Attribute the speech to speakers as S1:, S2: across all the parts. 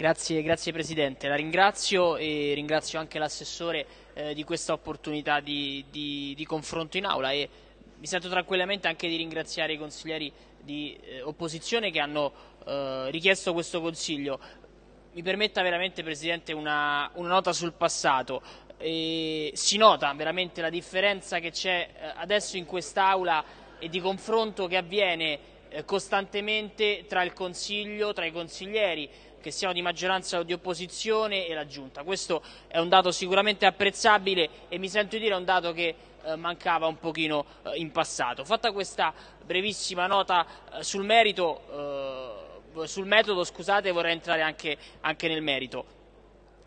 S1: Grazie, grazie, Presidente, la ringrazio e ringrazio anche l'assessore eh, di questa opportunità di, di, di, confronto in aula e mi sento tranquillamente anche di ringraziare i consiglieri di eh, opposizione che hanno eh, richiesto questo consiglio. Mi permetta veramente Presidente una, una nota sul passato. si nota veramente la differenza che c'è eh, adesso in quest'Aula e di confronto che avviene costantemente tra il Consiglio, tra i consiglieri, che siano di maggioranza o di opposizione e la Giunta. Questo è un dato sicuramente apprezzabile e mi sento di dire un dato che eh, mancava un pochino eh, in passato. Fatta questa brevissima nota eh, sul merito, eh, sul metodo, scusate, vorrei entrare anche, anche nel merito.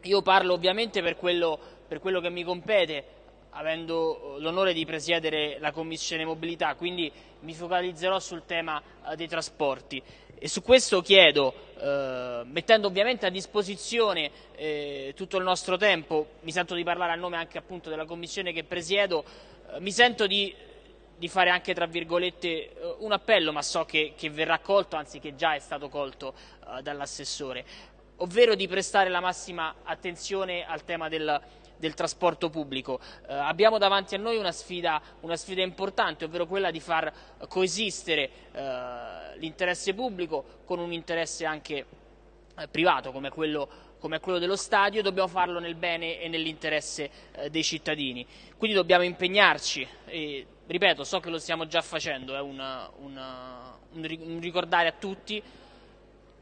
S1: Io parlo ovviamente per quello, per quello che mi compete, avendo l'onore di presiedere la Commissione Mobilità, quindi mi focalizzerò sul tema eh, dei trasporti. E su questo chiedo, eh, mettendo ovviamente a disposizione eh, tutto il nostro tempo, mi sento di parlare a nome anche appunto della Commissione che presiedo, eh, mi sento di, di, fare anche tra virgolette eh, un appello, ma so che, che, verrà colto, anzi che già è stato colto eh, dall'assessore, ovvero di prestare la massima attenzione al tema del del trasporto pubblico. Eh, abbiamo davanti a noi una sfida, una sfida, importante, ovvero quella di far coesistere eh, l'interesse pubblico con un interesse anche eh, privato come quello come quello dello stadio, dobbiamo farlo nel bene e nell'interesse eh, dei cittadini. Quindi dobbiamo impegnarci, e, ripeto, so che lo stiamo già facendo, è una, un, un ricordare a tutti,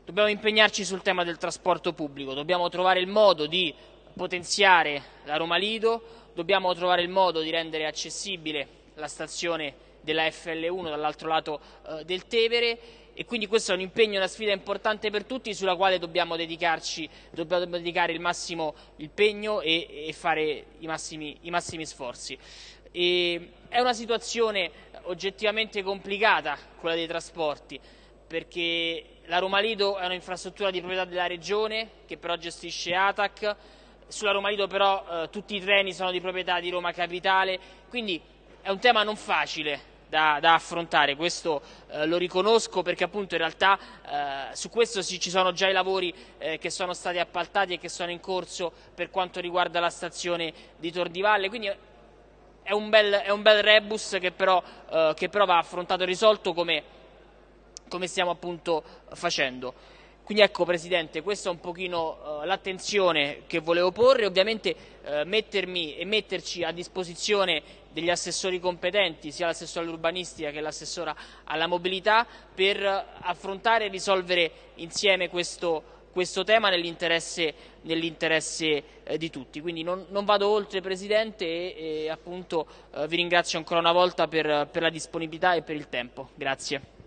S1: dobbiamo impegnarci sul tema del trasporto pubblico, dobbiamo trovare il modo di potenziare la Roma Lido, dobbiamo trovare il modo di rendere accessibile la stazione della FL1 dall'altro lato eh, del Tevere. E quindi questo è un impegno, una sfida importante per tutti sulla quale dobbiamo dedicarci, dobbiamo dedicare il massimo impegno e, e fare i massimi, i massimi sforzi. E è una situazione oggettivamente complicata quella dei trasporti perché la Roma Lido è un'infrastruttura di proprietà della Regione che però gestisce ATAC. Sulla Roma Lido però eh, tutti i treni sono di proprietà di Roma Capitale, quindi è un tema non facile da, da affrontare, questo eh, lo riconosco perché appunto in realtà eh, su questo sì, ci sono già i lavori eh, che sono stati appaltati e che sono in corso per quanto riguarda la stazione di Tor di Valle, quindi è un bel, è un bel rebus che però, eh, che però va affrontato e risolto come, come stiamo appunto facendo. Quindi ecco Presidente, questa è un pochino uh, l'attenzione che volevo porre, ovviamente uh, mettermi e metterci a disposizione degli assessori competenti, sia l'assessore all'urbanistica che l'assessora alla mobilità, per affrontare e risolvere insieme questo, questo tema nell'interesse nell eh, di tutti. Quindi non, non, vado oltre Presidente e, e appunto eh, vi ringrazio ancora una volta per, per la disponibilità e per il tempo. Grazie.